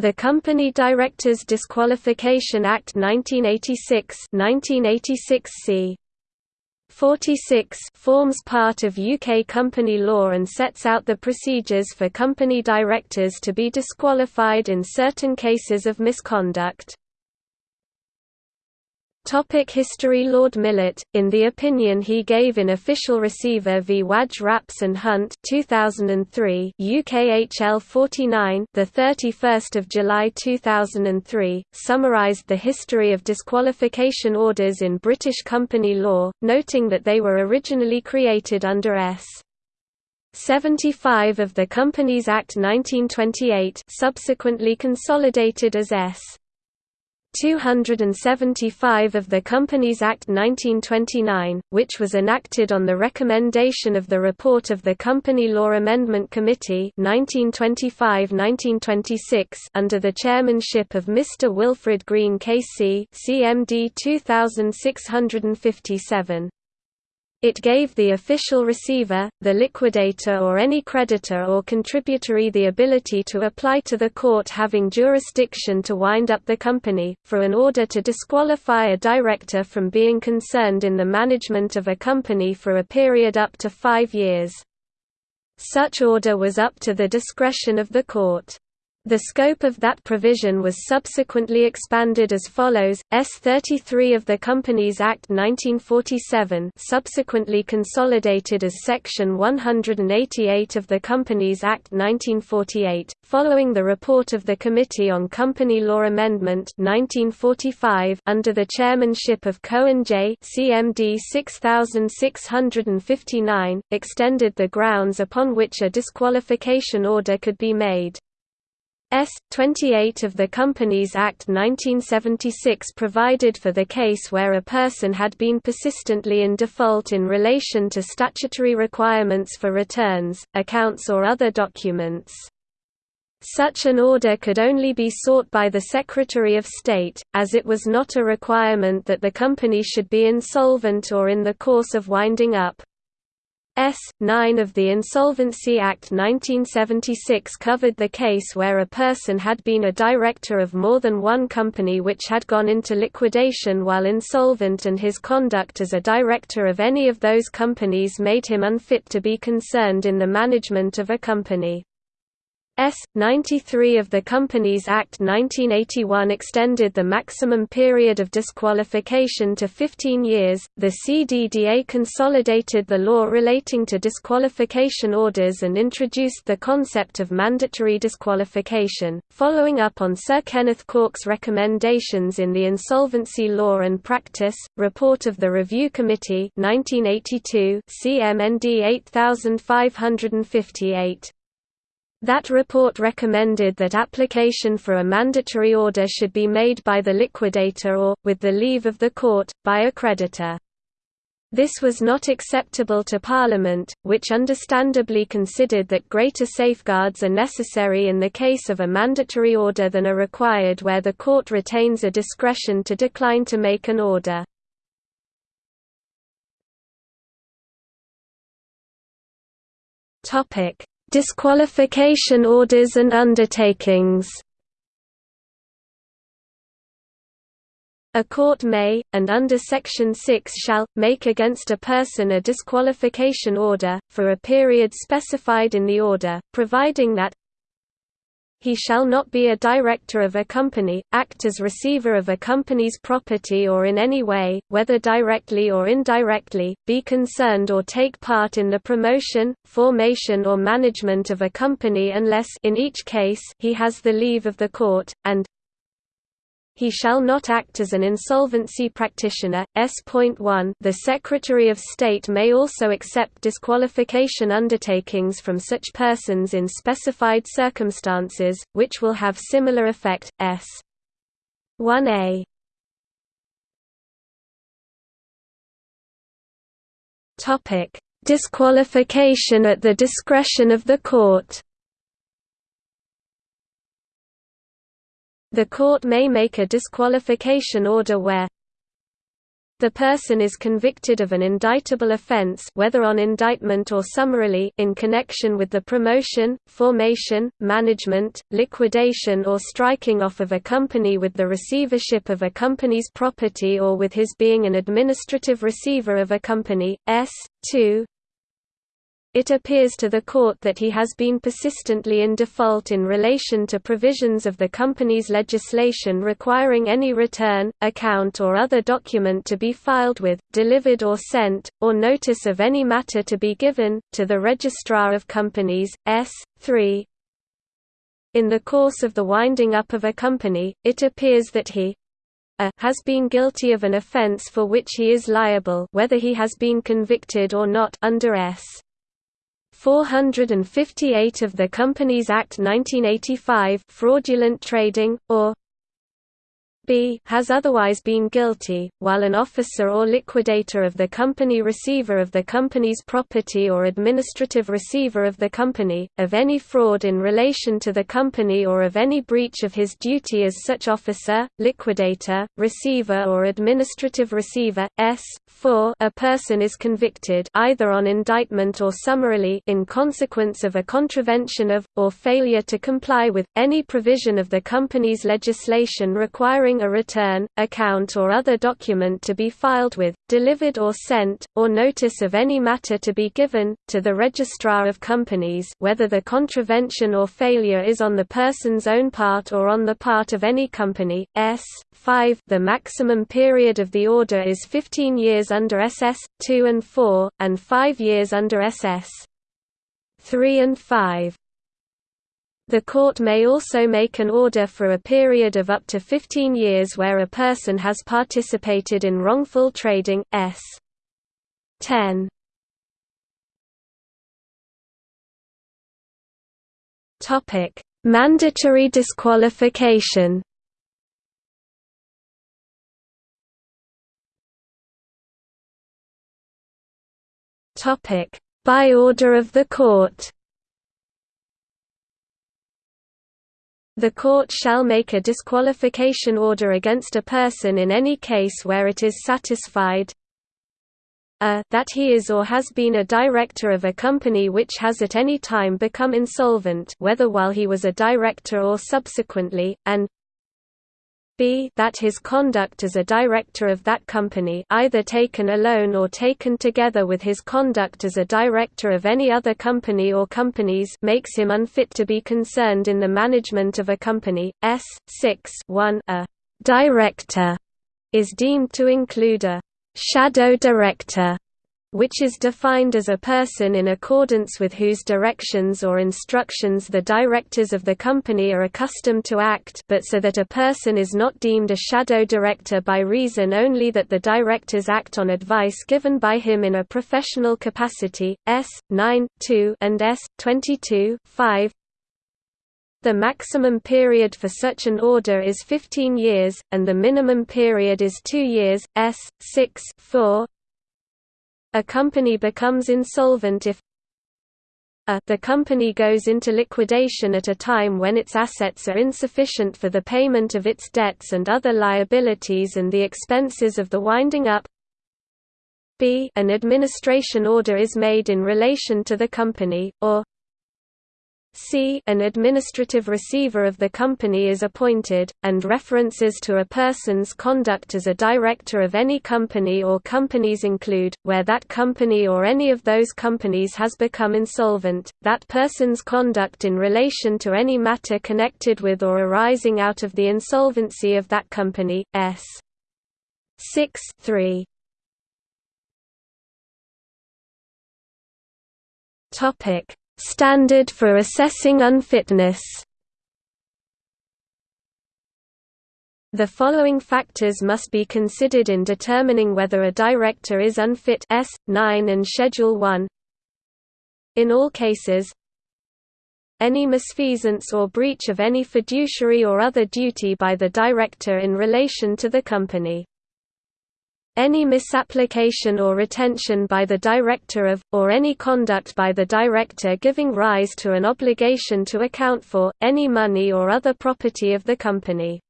The Company Directors Disqualification Act 1986 1986 c. 46 forms part of UK company law and sets out the procedures for company directors to be disqualified in certain cases of misconduct. Topic history Lord Millett, in the opinion he gave in Official Receiver v Wadge Rapps and Hunt 2003 UKHL 49 the 31st of July 2003 summarized the history of disqualification orders in British company law noting that they were originally created under S. 75 of the Companies Act 1928 subsequently consolidated as S 275 of the Companies Act 1929, which was enacted on the recommendation of the report of the Company Law Amendment Committee 1925–1926 under the chairmanship of Mr Wilfrid Greene KC CMD 2657. It gave the official receiver, the liquidator or any creditor or contributory the ability to apply to the court having jurisdiction to wind up the company, for an order to disqualify a director from being concerned in the management of a company for a period up to five years. Such order was up to the discretion of the court. The scope of that provision was subsequently expanded as follows: S33 of the Companies Act 1947, subsequently consolidated as Section 188 of the Companies Act 1948, following the report of the Committee on Company Law Amendment 1945 under the chairmanship of Cohen J. CMD 6659, extended the grounds upon which a disqualification order could be made. S. 28 of the Companies Act 1976 provided for the case where a person had been persistently in default in relation to statutory requirements for returns, accounts or other documents. Such an order could only be sought by the Secretary of State, as it was not a requirement that the company should be insolvent or in the course of winding up. S. 9 of the Insolvency Act 1976 covered the case where a person had been a director of more than one company which had gone into liquidation while insolvent and his conduct as a director of any of those companies made him unfit to be concerned in the management of a company. S. 93 of the Companies Act 1981 extended the maximum period of disqualification to 15 years. The CDDA consolidated the law relating to disqualification orders and introduced the concept of mandatory disqualification, following up on Sir Kenneth Cork's recommendations in the Insolvency Law and Practice report of the Review Committee 1982, CMND 8558. That report recommended that application for a mandatory order should be made by the liquidator or, with the leave of the court, by a creditor. This was not acceptable to Parliament, which understandably considered that greater safeguards are necessary in the case of a mandatory order than are required where the court retains a discretion to decline to make an order. Topic: Disqualification orders and undertakings. A court may, and under Section 6 shall, make against a person a disqualification order, for a period specified in the order, providing that he shall not be a director of a company, act as receiver of a company's property or in any way, whether directly or indirectly, be concerned or take part in the promotion, formation or management of a company unless in each case he has the leave of the court, and he shall not act as an insolvency practitioner. S.1 The Secretary of State may also accept disqualification undertakings from such persons in specified circumstances, which will have similar effect. S. 1a Topic: Disqualification at the discretion of the court. The court may make a disqualification order where the person is convicted of an indictable offence whether on indictment or summarily in connection with the promotion, formation, management, liquidation or striking off of a company with the receivership of a company's property or with his being an administrative receiver of a company, s. 2 it appears to the court that he has been persistently in default in relation to provisions of the company's legislation requiring any return, account or other document to be filed with, delivered or sent, or notice of any matter to be given, to the Registrar of Companies, S. 3. In the course of the winding up of a company, it appears that he has been guilty of an offence for which he is liable whether he has been convicted or not under S. 458 of the Companies Act 1985 fraudulent trading, or b has otherwise been guilty, while an officer or liquidator of the company receiver of the company's property or administrative receiver of the company, of any fraud in relation to the company or of any breach of his duty as such officer, liquidator, receiver or administrative receiver, s. 4 a person is convicted either on indictment or summarily in consequence of a contravention of, or failure to comply with, any provision of the company's legislation requiring a return, account or other document to be filed with, delivered or sent, or notice of any matter to be given, to the Registrar of Companies whether the contravention or failure is on the person's own part or on the part of any company. S. 5 The maximum period of the order is 15 years under SS. 2 and 4, and 5 years under SS. 3 and 5. The court may also make an order for a period of up to 15 years where a person has participated in wrongful trading, s. 10. Topic: Mandatory disqualification. By order of the court. The court shall make a disqualification order against a person in any case where it is satisfied a that he is or has been a director of a company which has at any time become insolvent whether while he was a director or subsequently, and b that his conduct as a director of that company either taken alone or taken together with his conduct as a director of any other company or companies makes him unfit to be concerned in the management of a company. S. 6 1 A director is deemed to include a shadow director which is defined as a person in accordance with whose directions or instructions the directors of the company are accustomed to act but so that a person is not deemed a shadow director by reason only that the directors act on advice given by him in a professional capacity, S. 9 2 and S. 22 5. The maximum period for such an order is 15 years, and the minimum period is 2 years, S. 6 4. A company becomes insolvent if a the company goes into liquidation at a time when its assets are insufficient for the payment of its debts and other liabilities and the expenses of the winding up. B an administration order is made in relation to the company, or c an administrative receiver of the company is appointed, and references to a person's conduct as a director of any company or companies include, where that company or any of those companies has become insolvent, that person's conduct in relation to any matter connected with or arising out of the insolvency of that company, s. 6 3. Topic Standard for assessing unfitness The following factors must be considered in determining whether a director is unfit S. 9 and Schedule 1. In all cases, any misfeasance or breach of any fiduciary or other duty by the director in relation to the company. Any misapplication or retention by the director of, or any conduct by the director giving rise to an obligation to account for, any money or other property of the company.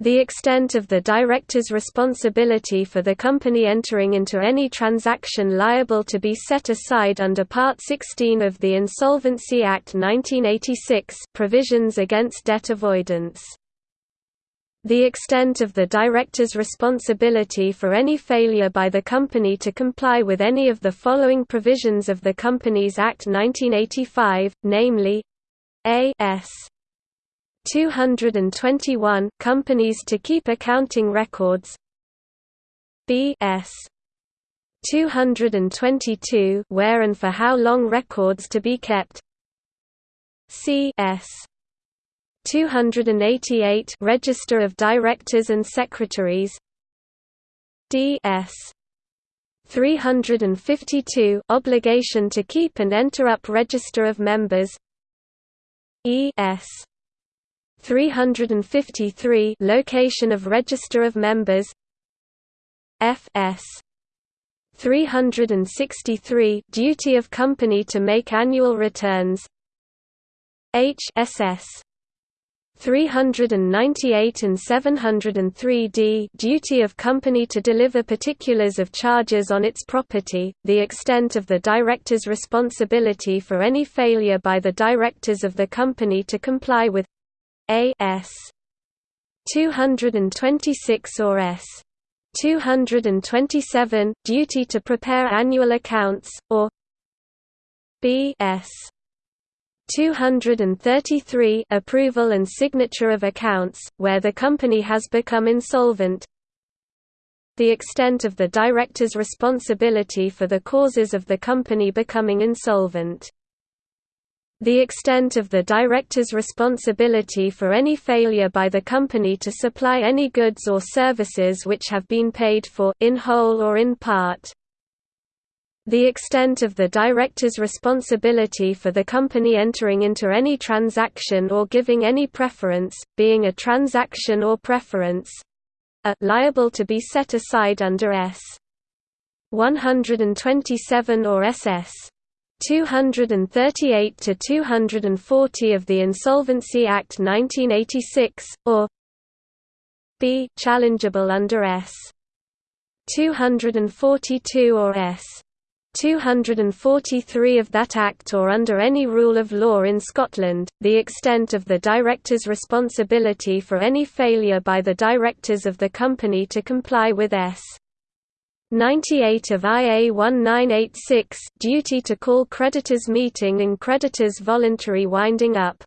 The extent of the director's responsibility for the company entering into any transaction liable to be set aside under Part 16 of the Insolvency Act 1986 provisions against debt avoidance. The extent of the director's responsibility for any failure by the company to comply with any of the following provisions of the Companies Act 1985, namely a s 221 companies to keep accounting records B.S. 222 where and for how long records to be kept C.S. 288 Register of Directors and Secretaries. D.S. 352 Obligation to keep and enter up Register of Members. E.S. 353 Location of Register of Members. FS 363 Duty of company to make annual returns. HSS 398 and 703 d duty of company to deliver particulars of charges on its property, the extent of the director's responsibility for any failure by the directors of the company to comply with a S. 226 or S. 227 duty to prepare annual accounts or B S 233 approval and signature of accounts where the company has become insolvent the extent of the director's responsibility for the causes of the company becoming insolvent the extent of the director's responsibility for any failure by the company to supply any goods or services which have been paid for in whole or in part. The extent of the director's responsibility for the company entering into any transaction or giving any preference, being a transaction or preference, a liable to be set aside under S. 127 or SS 238 to 240 of the Insolvency Act 1986 or b challengeable under S. 242 or S 243 of that Act or under any rule of law in Scotland, the extent of the director's responsibility for any failure by the directors of the company to comply with S. 98 of IA 1986 duty to call creditors meeting and creditors voluntary winding up.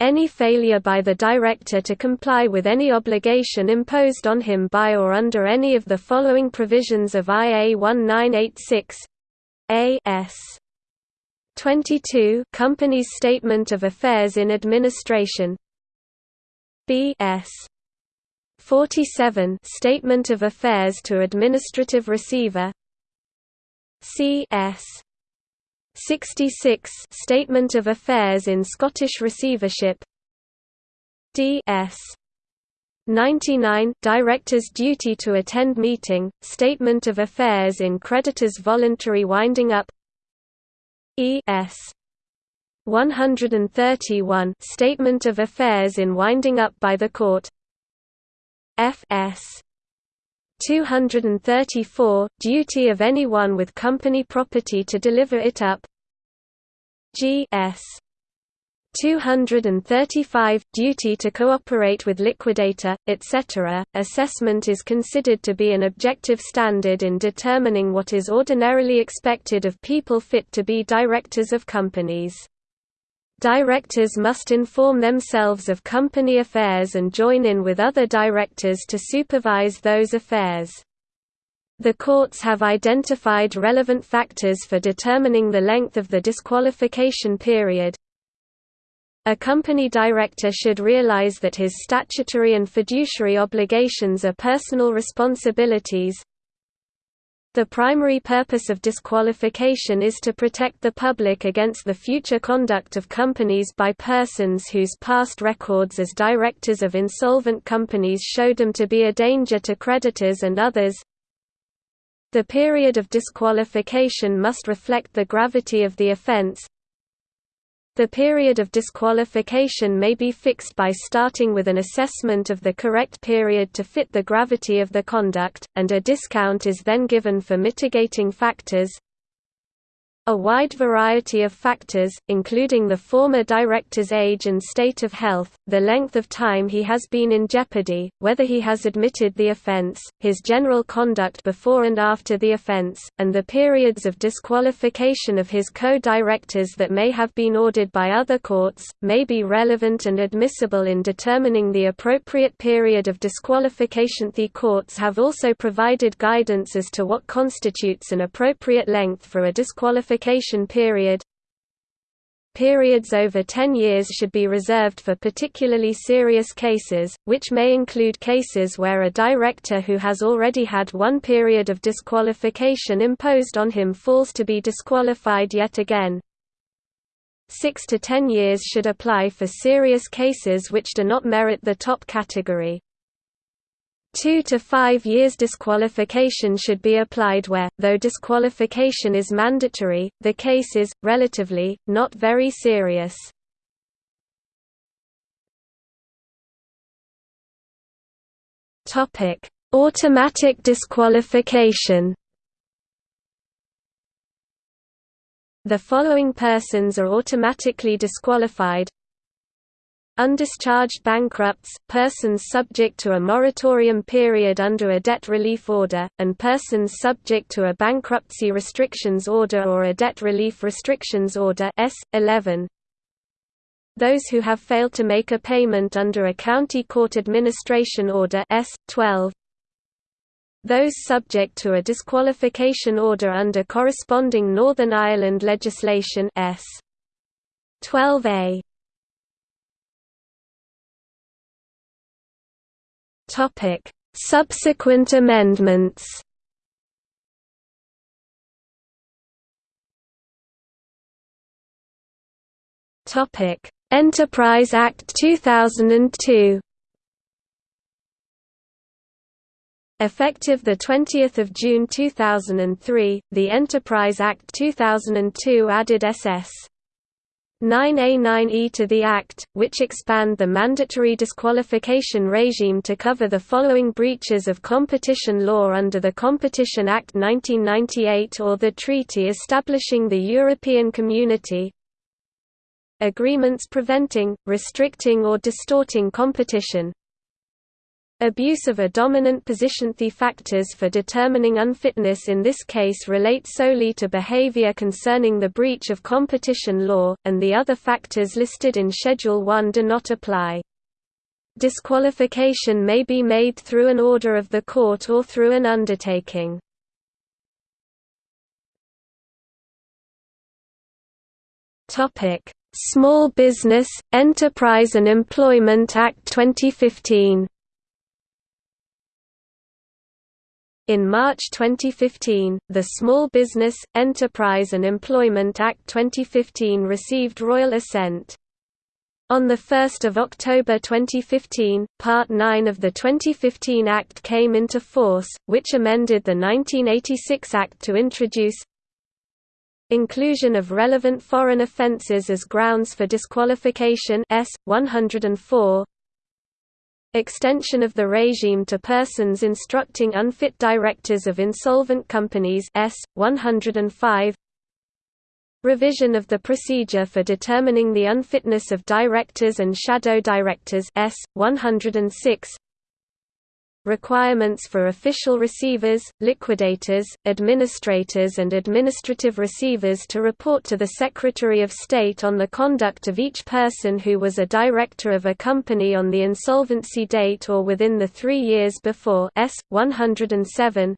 Any failure by the director to comply with any obligation imposed on him by or under any of the following provisions of IA 1986 A S. 22 Company's Statement of Affairs in Administration. B S. 47 Statement of Affairs to Administrative Receiver. C.S. 66 Statement of Affairs in Scottish Receivership D.S. 99 Director's duty to attend meeting, Statement of Affairs in Creditors Voluntary Winding Up E.S. 131 Statement of Affairs in Winding Up by the Court Fs 234 duty of anyone with company property to deliver it up. Gs 235 duty to cooperate with liquidator etc assessment is considered to be an objective standard in determining what is ordinarily expected of people fit to be directors of companies Directors must inform themselves of company affairs and join in with other directors to supervise those affairs. The courts have identified relevant factors for determining the length of the disqualification period. A company director should realize that his statutory and fiduciary obligations are personal responsibilities, the primary purpose of disqualification is to protect the public against the future conduct of companies by persons whose past records as directors of insolvent companies showed them to be a danger to creditors and others. The period of disqualification must reflect the gravity of the offense, The period of disqualification may be fixed by starting with an assessment of the correct period to fit the gravity of the conduct, and a discount is then given for mitigating factors, a wide variety of factors, including the former director's age and state of health, the length of time he has been in jeopardy, whether he has admitted the offense, his general conduct before and after the offense, and the periods of disqualification of his co-directors that may have been ordered by other courts, may be relevant and admissible in determining the appropriate period of disqualification. The courts have also provided guidance as to what constitutes an appropriate length for a disqualification qualification period Periods over 10 years should be reserved for particularly serious cases, which may include cases where a director who has already had one period of disqualification imposed on him falls to be disqualified yet again. 6 to 10 years should apply for serious cases which do not merit the top category. Two to five years disqualification should be applied where, though disqualification is mandatory, the case is, relatively, not very serious. Automatic disqualification The following persons are automatically disqualified Undischarged bankrupts, persons subject to a moratorium period under a debt relief order, and persons subject to a bankruptcy restrictions order or a debt relief restrictions order S. 11. Those who have failed to make a payment under a county court administration order S. 12. Those subject to a disqualification order under corresponding Northern Ireland legislation S. 12a. Topic: Subsequent amendments. Topic: Enterprise Act 2002. Effective 20 June 2003, the Enterprise Act 2002 added SS 9A9E to the Act, which expand the mandatory disqualification regime to cover the following breaches of competition law under the Competition Act 1998 or the treaty establishing the European Community. Agreements preventing, restricting or distorting competition Abuse of a dominant position The factors for determining unfitness in this case relate solely to behavior concerning the breach of competition law, and the other factors listed in Schedule 1 do not apply. Disqualification may be made through an order of the court or through an undertaking. Small Business, Enterprise and Employment Act 2015 In March 2015, the Small Business, Enterprise and Employment Act 2015 received royal assent. On 1 October 2015, Part 9 of the 2015 Act came into force, which amended the 1986 Act to introduce Inclusion of relevant foreign offences as grounds for disqualification S. 104 Extension of the regime to persons instructing unfit directors of insolvent companies S. 105 Revision of the procedure for determining the unfitness of directors and shadow directors S. 106 requirements for official receivers, liquidators, administrators and administrative receivers to report to the Secretary of State on the conduct of each person who was a director of a company on the insolvency date or within the three years before S. 107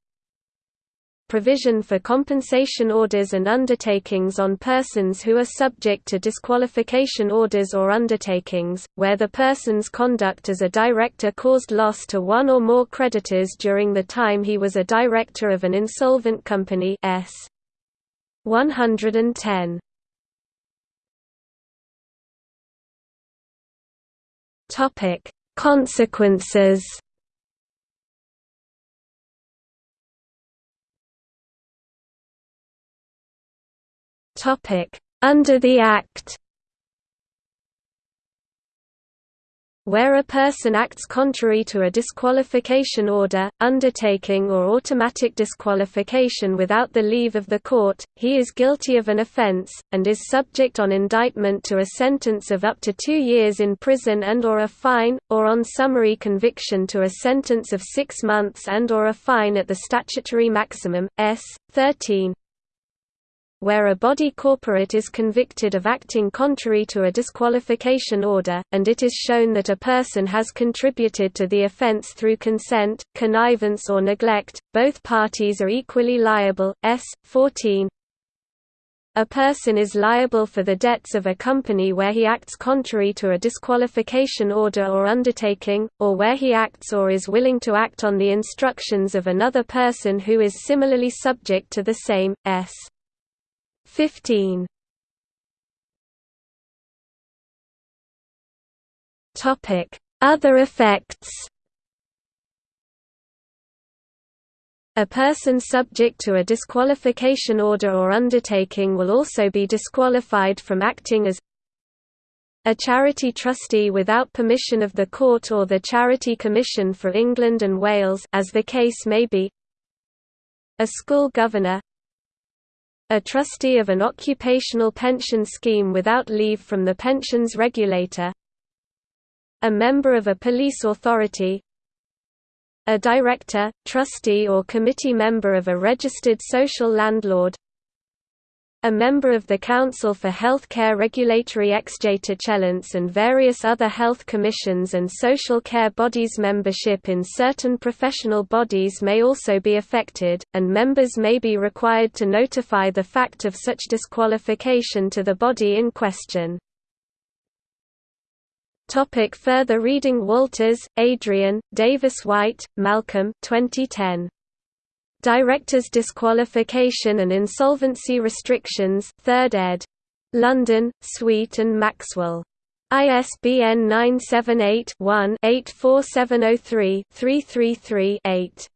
provision for compensation orders and undertakings on persons who are subject to disqualification orders or undertakings, where the person's conduct as a director caused loss to one or more creditors during the time he was a director of an insolvent company S. 110. Consequences Under the Act where a person acts contrary to a disqualification order, undertaking or automatic disqualification without the leave of the court, he is guilty of an offence, and is subject on indictment to a sentence of up to two years in prison and or a fine, or on summary conviction to a sentence of six months and or a fine at the statutory maximum, s. 13 where a body corporate is convicted of acting contrary to a disqualification order, and it is shown that a person has contributed to the offence through consent, connivance or neglect, both parties are equally liable. S. 14 a person is liable for the debts of a company where he acts contrary to a disqualification order or undertaking, or where he acts or is willing to act on the instructions of another person who is similarly subject to the same. S. 15 Topic: Other effects. A person subject to a disqualification order or undertaking will also be disqualified from acting as a charity trustee without permission of the court or the Charity Commission for England and Wales as the case may be. A school governor a trustee of an occupational pension scheme without leave from the pensions regulator a member of a police authority a director, trustee or committee member of a registered social landlord a member of the Council for Healthcare Regulatory Excellence and various other health commissions and social care bodies membership in certain professional bodies may also be affected, and members may be required to notify the fact of such disqualification to the body in question. Topic further reading Walters, Adrian, Davis White, Malcolm 2010. Directors' Disqualification and Insolvency Restrictions 3rd ed. London, Sweet and Maxwell. ISBN 978-1-84703-333-8.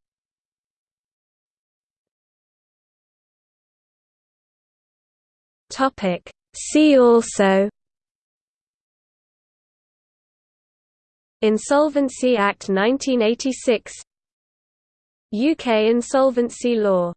Topic See also Insolvency Act 1986 UK insolvency law